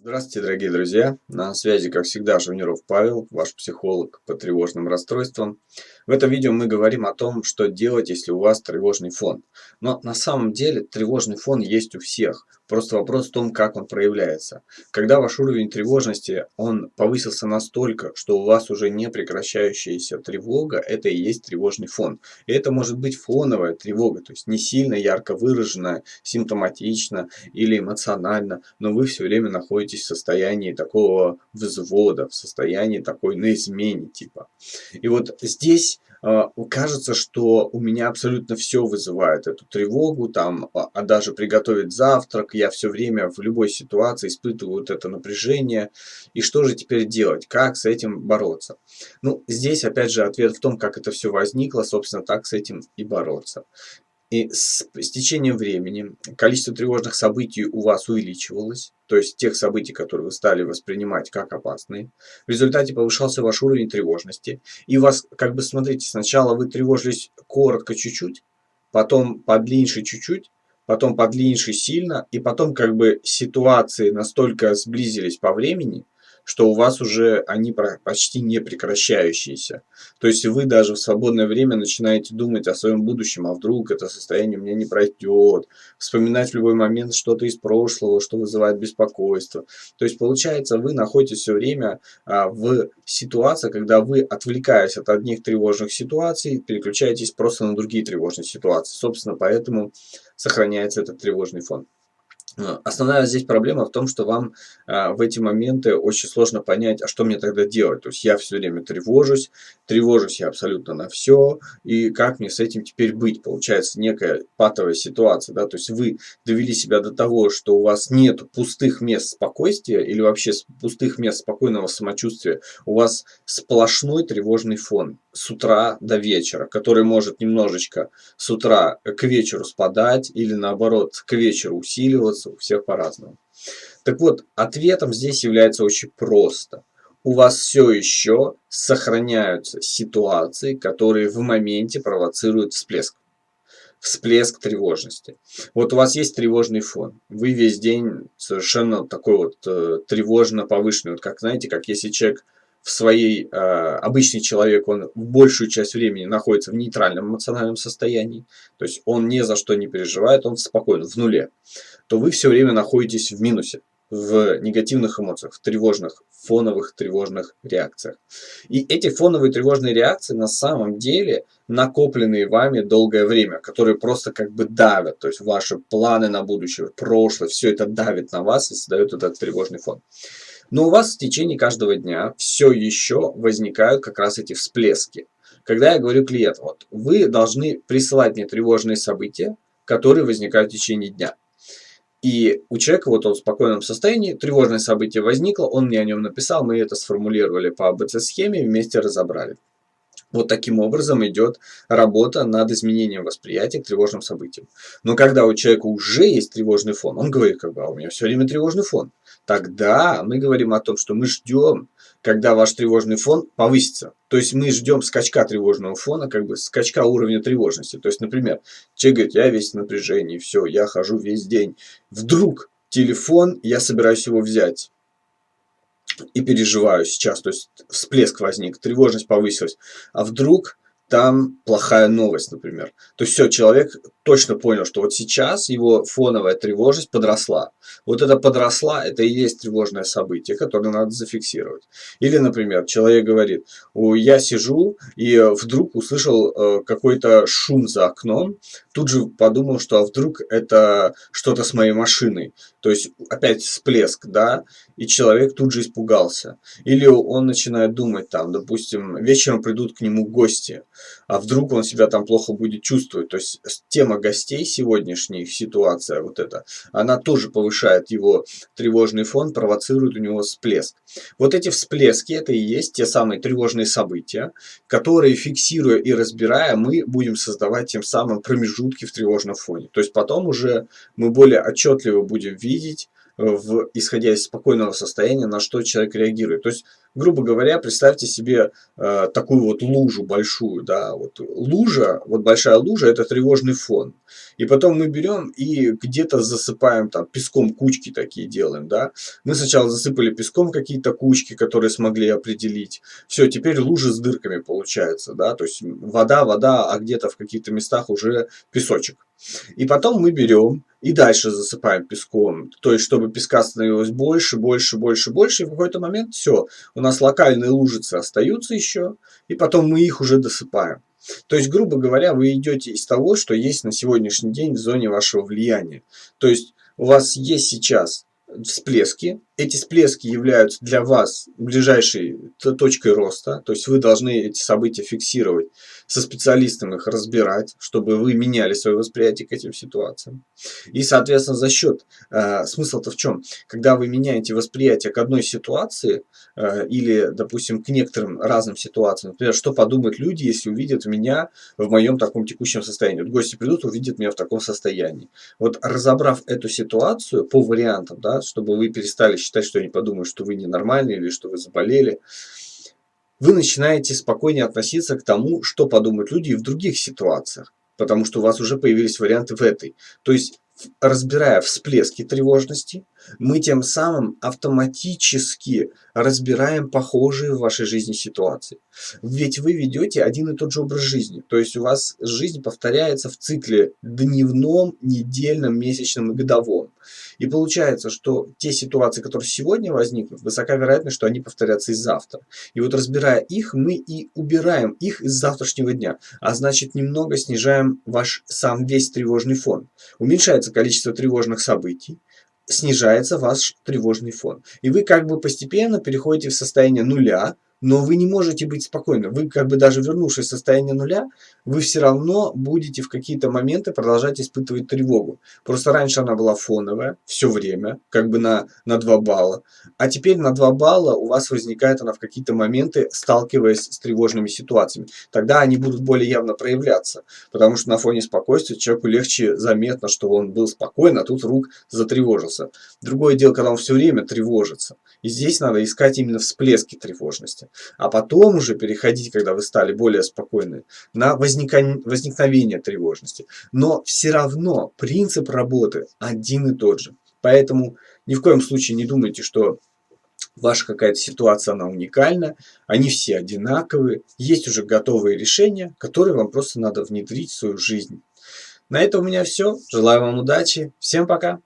Здравствуйте, дорогие друзья! На связи, как всегда, Жавниров Павел, ваш психолог по тревожным расстройствам. В этом видео мы говорим о том, что делать, если у вас тревожный фон. Но на самом деле тревожный фон есть у всех. Просто вопрос в том, как он проявляется. Когда ваш уровень тревожности, он повысился настолько, что у вас уже не прекращающаяся тревога, это и есть тревожный фон. И это может быть фоновая тревога, то есть не сильно ярко выраженная, симптоматично или эмоционально, но вы все время находитесь в состоянии такого взвода, в состоянии такой на измене типа. И вот здесь кажется, что у меня абсолютно все вызывает эту тревогу, там, а, а даже приготовить завтрак, я все время в любой ситуации испытываю вот это напряжение. И что же теперь делать? Как с этим бороться? Ну, здесь опять же ответ в том, как это все возникло, собственно, так с этим и бороться. И с, с течением времени количество тревожных событий у вас увеличивалось, то есть тех событий, которые вы стали воспринимать как опасные. В результате повышался ваш уровень тревожности. И вас, как бы, смотрите, сначала вы тревожились коротко чуть-чуть, потом подлиннее чуть-чуть, потом подлиннее сильно, и потом как бы ситуации настолько сблизились по времени – что у вас уже они почти не прекращающиеся. То есть вы даже в свободное время начинаете думать о своем будущем, а вдруг это состояние у меня не пройдет, вспоминать в любой момент что-то из прошлого, что вызывает беспокойство. То есть получается вы находитесь все время а, в ситуации, когда вы, отвлекаясь от одних тревожных ситуаций, переключаетесь просто на другие тревожные ситуации. Собственно, поэтому сохраняется этот тревожный фон. А, основная здесь проблема в том, что вам а, в эти моменты очень сложно понять, а что мне тогда делать. То есть я все время тревожусь, тревожусь я абсолютно на все, и как мне с этим теперь быть? Получается некая патовая ситуация, да, то есть вы довели себя до того, что у вас нет пустых мест спокойствия или вообще пустых мест спокойного самочувствия, у вас сплошной тревожный фон с утра до вечера, который может немножечко с утра к вечеру спадать или наоборот к вечеру усиливаться, у всех по-разному. Так вот, ответом здесь является очень просто. У вас все еще сохраняются ситуации, которые в моменте провоцируют всплеск. Всплеск тревожности. Вот у вас есть тревожный фон. Вы весь день совершенно такой вот э, тревожно повышенный. Вот как, знаете, как если человек в своей, э, обычный человек, он большую часть времени находится в нейтральном эмоциональном состоянии, то есть он ни за что не переживает, он спокоен, в нуле, то вы все время находитесь в минусе, в негативных эмоциях, в тревожных, фоновых тревожных реакциях. И эти фоновые тревожные реакции на самом деле накопленные вами долгое время, которые просто как бы давят, то есть ваши планы на будущее, прошлое, все это давит на вас и создает этот тревожный фон. Но у вас в течение каждого дня все еще возникают как раз эти всплески. Когда я говорю клиенту, вот, вы должны присылать мне тревожные события, которые возникают в течение дня. И у человека вот он в спокойном состоянии, тревожное событие возникло, он мне о нем написал, мы это сформулировали по АБЦ-схеме, вместе разобрали. Вот таким образом идет работа над изменением восприятия к тревожным событиям. Но когда у человека уже есть тревожный фон, он говорит, как бы, а у меня все время тревожный фон. Тогда мы говорим о том, что мы ждем, когда ваш тревожный фон повысится. То есть мы ждем скачка тревожного фона, как бы скачка уровня тревожности. То есть, например, человек говорит, я весь в напряжении, все, я хожу весь день. Вдруг телефон, я собираюсь его взять и переживаю сейчас, то есть всплеск возник, тревожность повысилась, а вдруг там плохая новость, например. То есть все, человек точно понял, что вот сейчас его фоновая тревожность подросла. Вот это подросла, это и есть тревожное событие, которое надо зафиксировать. Или, например, человек говорит, я сижу и вдруг услышал э, какой-то шум за окном, тут же подумал, что а вдруг это что-то с моей машиной. То есть опять всплеск, да, и человек тут же испугался. Или он начинает думать там, допустим, вечером придут к нему гости, а вдруг он себя там плохо будет чувствовать. То есть тема гостей сегодняшней ситуация вот эта, она тоже повышает его тревожный фон, провоцирует у него всплеск. Вот эти всплески, это и есть те самые тревожные события, которые, фиксируя и разбирая, мы будем создавать тем самым промежутки в тревожном фоне. То есть потом уже мы более отчетливо будем видеть, в, исходя из спокойного состояния, на что человек реагирует. То есть грубо говоря, представьте себе э, такую вот лужу большую, да, вот лужа, вот большая лужа, это тревожный фон. И потом мы берем и где-то засыпаем там песком кучки такие делаем, да. Мы сначала засыпали песком какие-то кучки, которые смогли определить. Все, теперь лужи с дырками получается, да, то есть вода, вода, а где-то в каких-то местах уже песочек. И потом мы берем и дальше засыпаем песком. То есть, чтобы песка становилось больше, больше, больше, больше. И в какой-то момент все. У нас локальные лужицы остаются еще. И потом мы их уже досыпаем. То есть, грубо говоря, вы идете из того, что есть на сегодняшний день в зоне вашего влияния. То есть, у вас есть сейчас всплески. Эти всплески являются для вас ближайшей точкой роста. То есть, вы должны эти события фиксировать со специалистом их разбирать, чтобы вы меняли свое восприятие к этим ситуациям. И, соответственно, за счет, э, смысл-то в чем? Когда вы меняете восприятие к одной ситуации э, или, допустим, к некоторым разным ситуациям, например, что подумают люди, если увидят меня в моем таком текущем состоянии. Вот гости придут, увидят меня в таком состоянии. Вот разобрав эту ситуацию по вариантам, да, чтобы вы перестали считать, что они подумают, что вы ненормальный или что вы заболели, вы начинаете спокойнее относиться к тому, что подумают люди в других ситуациях, потому что у вас уже появились варианты в этой. То есть, разбирая всплески тревожности, мы тем самым автоматически разбираем похожие в вашей жизни ситуации. Ведь вы ведете один и тот же образ жизни. То есть у вас жизнь повторяется в цикле дневном, недельном, месячном и годовом. И получается, что те ситуации, которые сегодня возникнут, высока вероятность, что они повторятся и завтра. И вот разбирая их, мы и убираем их из завтрашнего дня. А значит, немного снижаем ваш сам весь тревожный фон. Уменьшается количество тревожных событий, снижается ваш тревожный фон. И вы как бы постепенно переходите в состояние нуля, но вы не можете быть спокойны. Вы как бы даже вернувшись в состояние нуля, вы все равно будете в какие-то моменты продолжать испытывать тревогу. Просто раньше она была фоновая все время, как бы на, на 2 балла. А теперь на 2 балла у вас возникает она в какие-то моменты, сталкиваясь с тревожными ситуациями. Тогда они будут более явно проявляться. Потому что на фоне спокойствия человеку легче заметно, что он был спокоен, а тут вдруг затревожился. Другое дело, когда он все время тревожится. И здесь надо искать именно всплески тревожности а потом уже переходить, когда вы стали более спокойны, на возникновение тревожности. Но все равно принцип работы один и тот же. Поэтому ни в коем случае не думайте, что ваша какая-то ситуация, она уникальна, они все одинаковые, есть уже готовые решения, которые вам просто надо внедрить в свою жизнь. На этом у меня все. Желаю вам удачи. Всем пока.